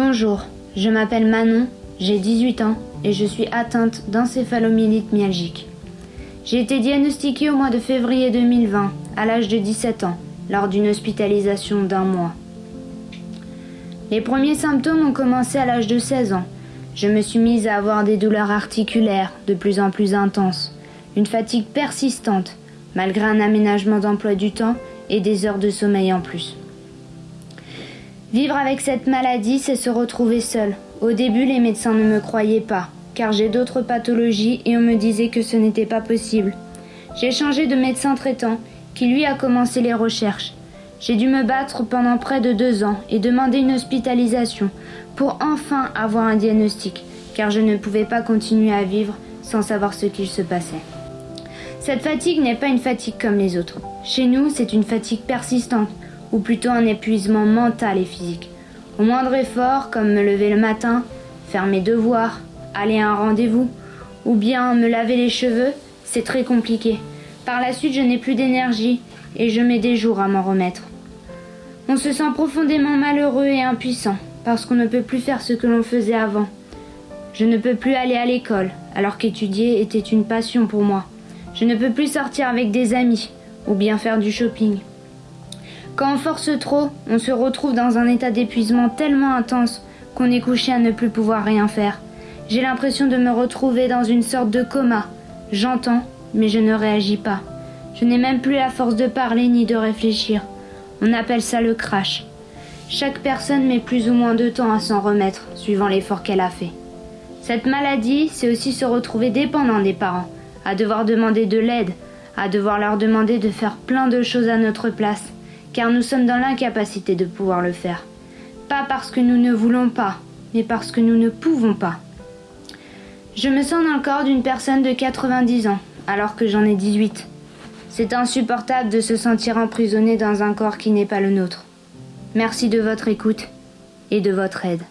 Bonjour, je m'appelle Manon, j'ai 18 ans et je suis atteinte d'encéphalomyélite myalgique. J'ai été diagnostiquée au mois de février 2020, à l'âge de 17 ans, lors d'une hospitalisation d'un mois. Les premiers symptômes ont commencé à l'âge de 16 ans. Je me suis mise à avoir des douleurs articulaires de plus en plus intenses, une fatigue persistante, malgré un aménagement d'emploi du temps et des heures de sommeil en plus. Vivre avec cette maladie, c'est se retrouver seul. Au début, les médecins ne me croyaient pas, car j'ai d'autres pathologies et on me disait que ce n'était pas possible. J'ai changé de médecin traitant, qui lui a commencé les recherches. J'ai dû me battre pendant près de deux ans et demander une hospitalisation pour enfin avoir un diagnostic, car je ne pouvais pas continuer à vivre sans savoir ce qu'il se passait. Cette fatigue n'est pas une fatigue comme les autres. Chez nous, c'est une fatigue persistante, ou plutôt un épuisement mental et physique. Au moindre effort, comme me lever le matin, faire mes devoirs, aller à un rendez-vous, ou bien me laver les cheveux, c'est très compliqué. Par la suite, je n'ai plus d'énergie et je mets des jours à m'en remettre. On se sent profondément malheureux et impuissant parce qu'on ne peut plus faire ce que l'on faisait avant. Je ne peux plus aller à l'école alors qu'étudier était une passion pour moi. Je ne peux plus sortir avec des amis ou bien faire du shopping. Quand on force trop, on se retrouve dans un état d'épuisement tellement intense qu'on est couché à ne plus pouvoir rien faire. J'ai l'impression de me retrouver dans une sorte de coma. J'entends, mais je ne réagis pas. Je n'ai même plus la force de parler ni de réfléchir. On appelle ça le crash. Chaque personne met plus ou moins de temps à s'en remettre, suivant l'effort qu'elle a fait. Cette maladie, c'est aussi se retrouver dépendant des parents, à devoir demander de l'aide, à devoir leur demander de faire plein de choses à notre place, car nous sommes dans l'incapacité de pouvoir le faire. Pas parce que nous ne voulons pas, mais parce que nous ne pouvons pas. Je me sens dans le corps d'une personne de 90 ans, alors que j'en ai 18. C'est insupportable de se sentir emprisonné dans un corps qui n'est pas le nôtre. Merci de votre écoute et de votre aide.